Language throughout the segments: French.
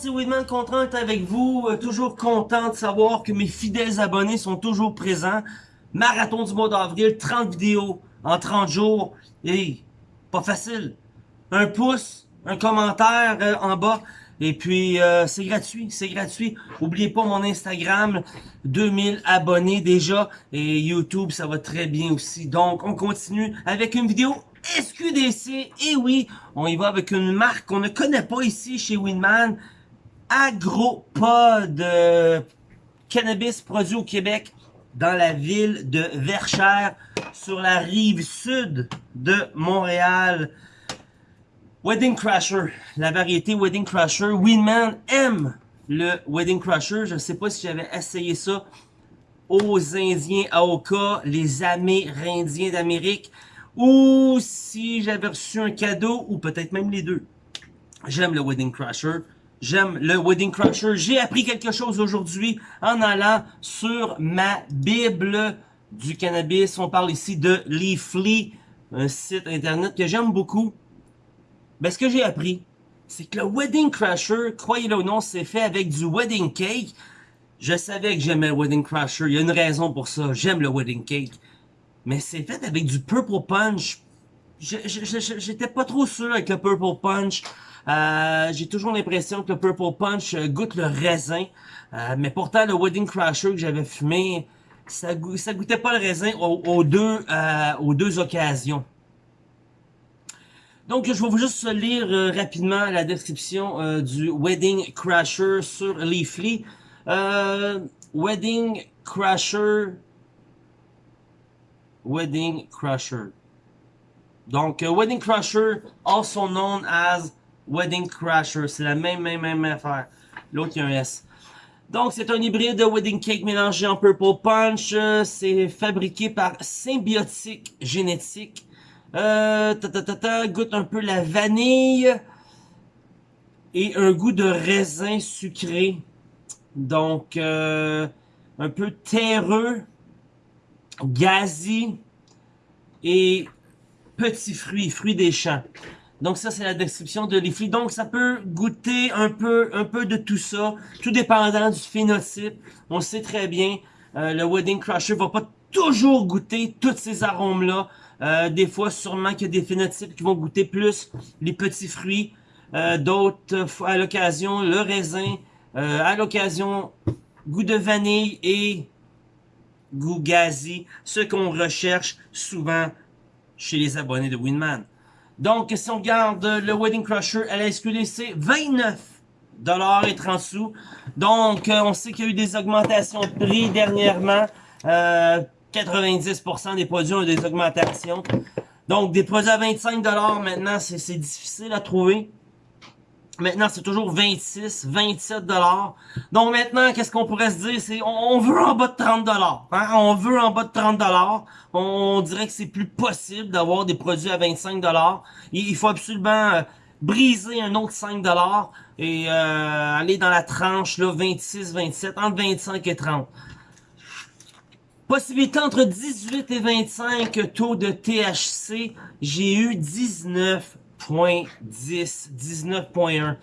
c'est Weedman Contrant avec vous. Euh, toujours content de savoir que mes fidèles abonnés sont toujours présents. Marathon du mois d'avril, 30 vidéos en 30 jours. Et pas facile. Un pouce, un commentaire euh, en bas. Et puis, euh, c'est gratuit, c'est gratuit. Oubliez pas mon Instagram, 2000 abonnés déjà. Et YouTube, ça va très bien aussi. Donc, on continue avec une vidéo SQDC. Et oui, on y va avec une marque qu'on ne connaît pas ici chez Winman. Agropod. cannabis produit au Québec dans la ville de Verchères, sur la rive sud de Montréal. Wedding Crasher, la variété Wedding Crasher. Winman aime le Wedding Crasher. Je ne sais pas si j'avais essayé ça aux Indiens Aoka, les Amérindiens d'Amérique, ou si j'avais reçu un cadeau, ou peut-être même les deux. J'aime le Wedding Crasher. J'aime le Wedding Crasher. J'ai appris quelque chose aujourd'hui en allant sur ma Bible du cannabis. On parle ici de Leafly, un site internet que j'aime beaucoup. Ben, ce que j'ai appris, c'est que le Wedding Crasher, croyez-le ou non, c'est fait avec du Wedding Cake. Je savais que j'aimais le Wedding Crasher. Il y a une raison pour ça. J'aime le Wedding Cake. Mais c'est fait avec du Purple Punch. J'étais pas trop sûr avec le Purple Punch. Euh, j'ai toujours l'impression que le Purple Punch euh, goûte le raisin. Euh, mais pourtant, le Wedding Crasher que j'avais fumé, ça, goûtait pas le raisin aux, deux, occasions. Donc, je vais vous juste lire rapidement la description du Wedding Crasher sur Leafly. Wedding Crasher. Wedding Crasher. Donc, Wedding Crasher, also known as Wedding Crasher. C'est la même, même, même affaire. L'autre, il y a un S. Donc, c'est un hybride de Wedding Cake mélangé en Purple Punch. C'est fabriqué par Symbiotique Génétique. Euh, ta, ta, ta, goûte un peu la vanille et un goût de raisin sucré. Donc, euh, un peu terreux, gazi et petits fruits, fruits des champs. Donc ça, c'est la description de Leafly. Donc ça peut goûter un peu, un peu de tout ça, tout dépendant du phénotype. On sait très bien, euh, le Wedding Crusher va pas toujours goûter tous ces arômes-là. Euh, des fois, sûrement qu'il y a des phénotypes qui vont goûter plus les petits fruits. Euh, D'autres, à l'occasion, le raisin. Euh, à l'occasion, goût de vanille et goût gazi. Ce qu'on recherche souvent chez les abonnés de Winman. Donc, si on regarde le Wedding Crusher à la SQDC, 29 dollars et 30 sous. Donc, euh, on sait qu'il y a eu des augmentations de prix dernièrement. Euh, 90% des produits ont des augmentations. Donc, des produits à 25$ maintenant, c'est difficile à trouver. Maintenant, c'est toujours 26, 27 Donc maintenant, qu'est-ce qu'on pourrait se dire? C'est on, veut en bas de 30 hein? On veut en bas de 30 On, dirait que c'est plus possible d'avoir des produits à 25 il, il faut absolument euh, briser un autre 5 et euh, aller dans la tranche là 26, 27, entre 25 et 30. Possibilité entre 18 et 25 taux de THC. J'ai eu 19.10, 19.1.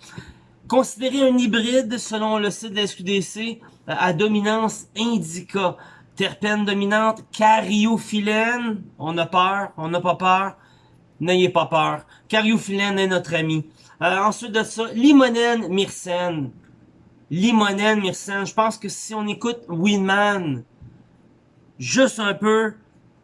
Considéré un hybride selon le site de SQDC euh, à dominance indica. Terpène dominante, cariophyllène. On a peur, on n'a pas peur. N'ayez pas peur. Cariophyllène est notre ami. Euh, ensuite de ça, limonène, myrcène. Limonène, myrcène. Je pense que si on écoute Winman, juste un peu,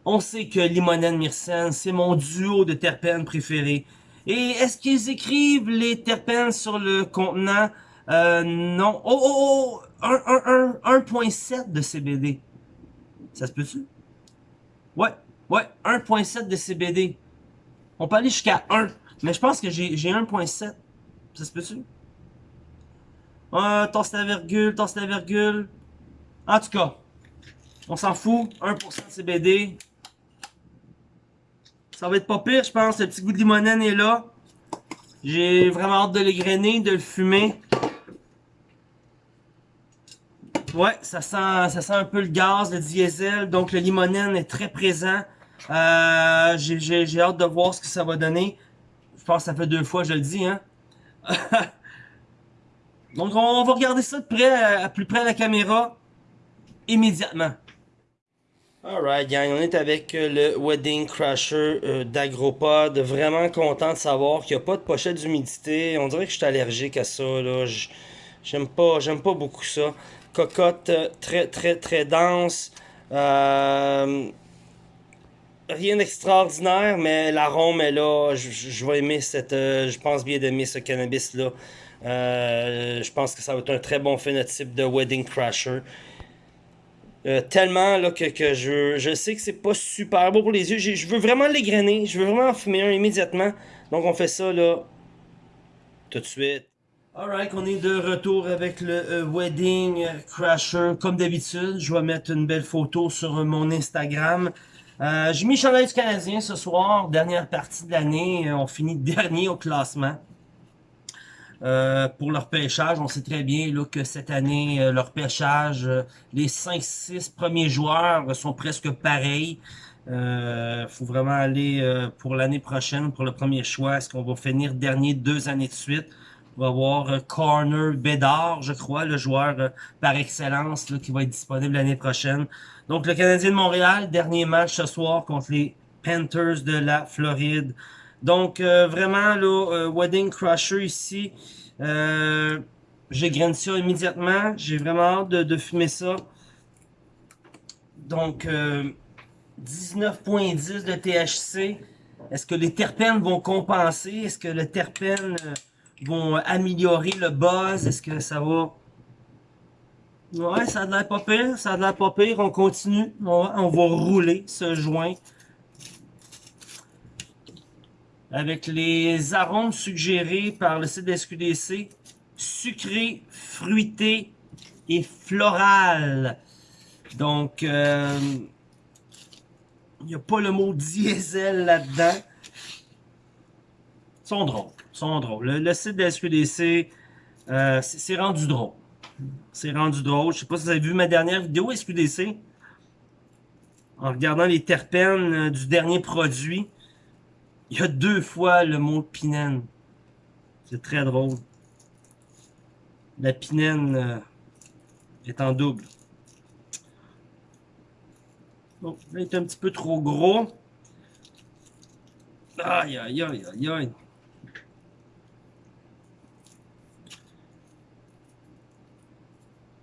on sait que Limonène Myrcène, c'est mon duo de terpènes préférés. Et est-ce qu'ils écrivent les terpènes sur le contenant? Euh, non. Oh, oh, oh! 1.7 de CBD. Ça se peut-tu? Ouais, ouais, 1.7 de CBD. On peut aller jusqu'à 1. Mais je pense que j'ai 1.7. Ça se peut-tu? Ah, tasse la virgule, tasse la virgule. En tout cas, on s'en fout. 1% de CBD. Ça va être pas pire, je pense. Le petit goût de limonène est là. J'ai vraiment hâte de grainer, de le fumer. Ouais, ça sent, ça sent un peu le gaz, le diesel. Donc, le limonène est très présent. Euh, J'ai hâte de voir ce que ça va donner. Je pense que ça fait deux fois, je le dis. Hein? Donc on va regarder ça de près, à, plus près la caméra, immédiatement. Alright gang, on est avec euh, le Wedding Crasher euh, d'Agropod. Vraiment content de savoir qu'il n'y a pas de pochette d'humidité. On dirait que je suis allergique à ça. là. J'aime pas, j'aime pas beaucoup ça. Cocotte euh, très très très dense. rien d'extraordinaire, mais l'arôme est là. Je, vais aimer cette. je pense bien d'aimer ce cannabis-là. je pense que ça va être un très bon phénotype de Wedding Crasher. Euh, tellement là, que, que je, je sais que c'est pas super beau pour les yeux. Je veux vraiment l'égrener. Je veux vraiment en fumer un immédiatement. Donc on fait ça là tout de suite. Alright, on est de retour avec le euh, Wedding Crasher. Comme d'habitude, je vais mettre une belle photo sur mon Instagram. Euh, J'ai mis chandail du Canadien ce soir, dernière partie de l'année. On finit dernier au classement. Euh, pour leur pêchage, on sait très bien là, que cette année, euh, leur pêchage, euh, les 5-6 premiers joueurs sont presque pareils. Il faut vraiment aller pour l'année prochaine, pour le premier choix. Est-ce qu'on va finir dernier deux années de suite? On va voir Corner Bédard, je crois, le joueur par excellence là, qui va être disponible l'année prochaine. Donc le Canadien de Montréal, dernier match ce soir contre les Panthers de la Floride. Donc, euh, vraiment, là, euh, Wedding Crusher ici, euh, j'ai grainé ça immédiatement. J'ai vraiment hâte de, fumer ça. Donc, 19.10 de THC. Est-ce que les terpènes vont compenser? Est-ce que les terpènes vont améliorer le buzz? Est-ce que ça va... Ouais, ça a l'air pas pire, ça a l'air pas pire. On continue, on on va rouler ce joint avec les arômes suggérés par le site SQDC, sucré, fruité et floral. Donc, euh, il n'y a pas le mot diesel là-dedans. Ils sont drôles, sont drôles. Le, site de SQDC, euh, c'est rendu drôle. C'est rendu drôle. Je sais pas si vous avez vu ma dernière vidéo SQDC. En regardant les terpènes euh, du dernier produit. Il y a deux fois le mot pinène. C'est très drôle. La pinène euh, est en double. Bon, là, il est un petit peu trop gros. Aïe, aïe, aïe, aïe, aïe.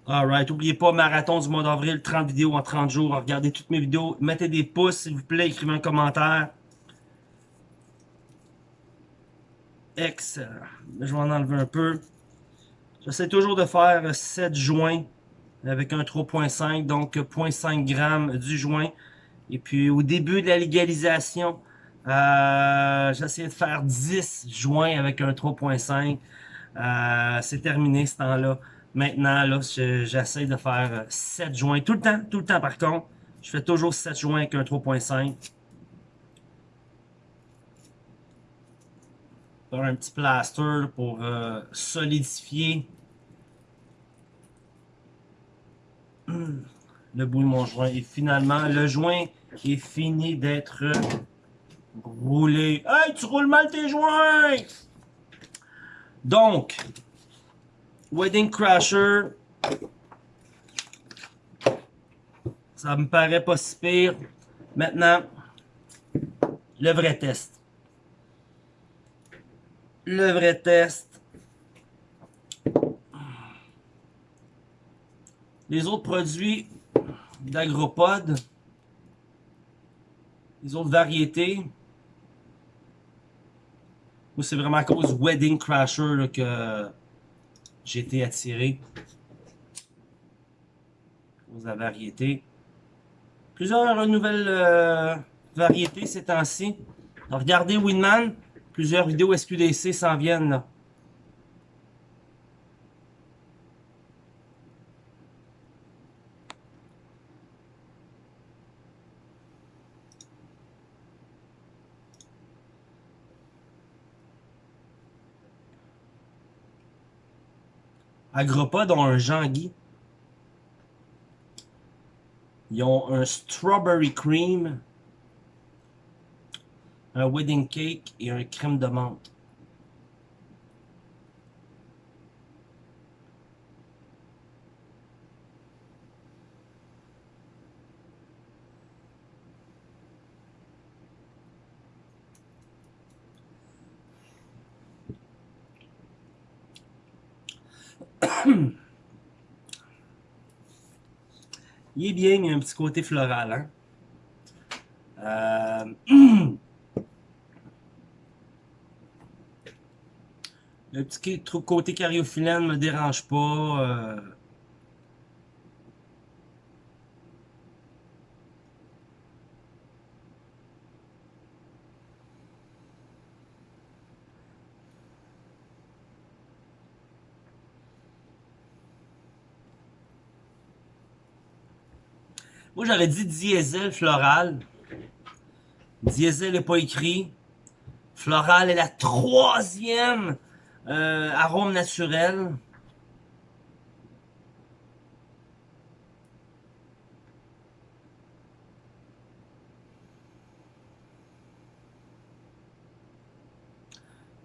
Alright, n'oubliez pas, marathon du mois d'avril, 30 vidéos en 30 jours. Regardez toutes mes vidéos. Mettez des pouces, s'il vous plaît. Écrivez un commentaire. Je vais en enlever un peu. J'essaie toujours de faire 7 joints avec un 3.5, donc 0.5 g du joint. Et puis au début de la légalisation, euh, j'essayais de faire 10 joints avec un 3.5. Euh, c'est terminé ce temps-là. Maintenant, là, j'essaie de faire 7 joints tout le temps, tout le temps par contre. Je fais toujours 7 joints avec un 3.5. un petit plaster pour euh, solidifier le bout de mon joint. Et finalement, le joint est fini d'être roulé. Hey, tu roules mal tes joints! Donc, Wedding Crasher, ça me paraît pas si pire. Maintenant, le vrai test le vrai test. Les autres produits d'Agropod, les autres variétés, moi c'est vraiment à cause Wedding Crasher que j'ai été attiré. Cause la variété. Plusieurs nouvelles euh, variétés ces temps-ci. Regardez Winman. Plusieurs vidéos SQDC s'en viennent. Agropod ont un Jean-Guy. Ils ont un Strawberry Cream un wedding cake et un crème de menthe. Il est bien, il y a un petit côté floral. Hein? Euh, le petit côté cariophyllène me dérange pas. Euh. Moi, j'aurais dit diesel floral. Diesel n'est pas écrit. Floral est la troisième euh, arôme naturel.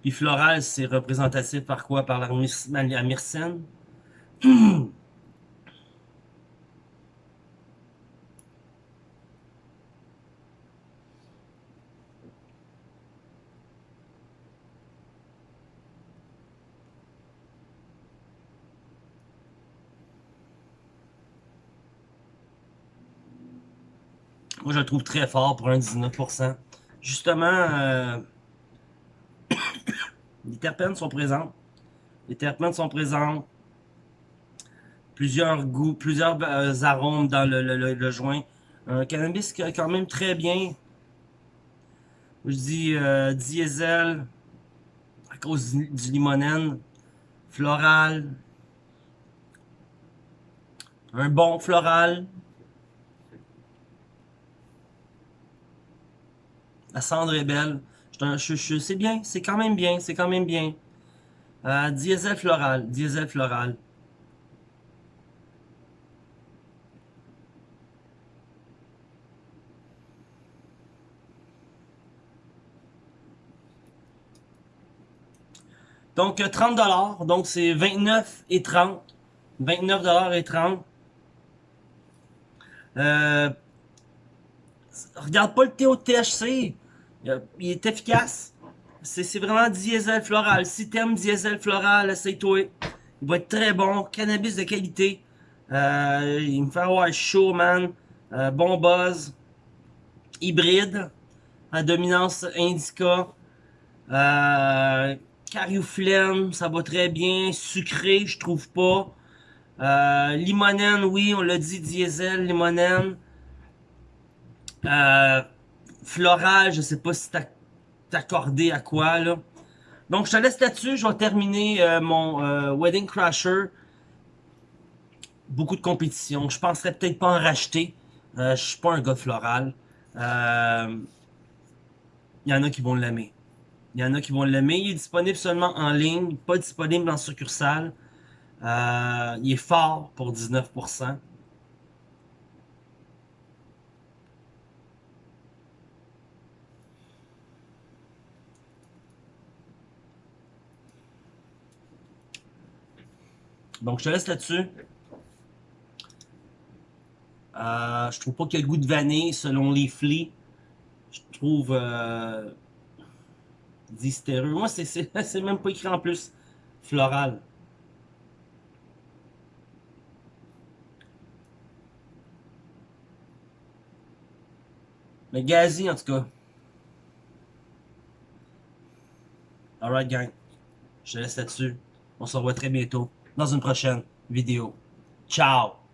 Puis floral, c'est représentatif par quoi? Par la myrcène. Moi, je le trouve très fort pour un 19%. Justement, euh, les terpènes sont présents. Les terpènes sont présents. Plusieurs goûts, plusieurs euh, arômes dans le, joint. Un cannabis quand même très bien. Je dis euh, diesel à cause du limonène. Floral. Un bon floral. La cendre est belle. Je, c'est bien, c'est quand même bien, c'est quand même bien. Euh, diesel floral, diesel floral. Donc 30 dollars, donc c'est 29 et 30. 29 dollars et 30. Euh, regarde pas le THC il est efficace. C'est vraiment diesel floral. Si t'aimes diesel floral, essaye-toi. Il va être très bon. Cannabis de qualité. Euh, il me fait avoir chaud, man. Euh, bon buzz. Hybride. À dominance indica. Euh, ça va très bien. Sucré, je trouve pas. Euh, limonène, oui, on l'a dit, diesel, limonène. Euh, floral, je sais pas si accordé à quoi, là. Donc, je te laisse là-dessus. Je vais terminer euh, mon euh, Wedding Crasher. Beaucoup de compétition. Je penserais peut-être pas en racheter. Euh, je suis pas un gars floral. Il y en a qui vont l'aimer. Il y en a qui vont l'aimer. Il est disponible seulement en ligne, pas disponible en succursale. il est fort pour 19%. Donc, je te laisse là-dessus. Euh, je trouve pas qu'il goût de vanille selon les flics. Je trouve euh, Moi, c'est même pas écrit en plus. Floral. Mais gazi, en tout cas. Alright, gang. Je te laisse là-dessus. On se revoit très bientôt dans une prochaine vidéo. Ciao!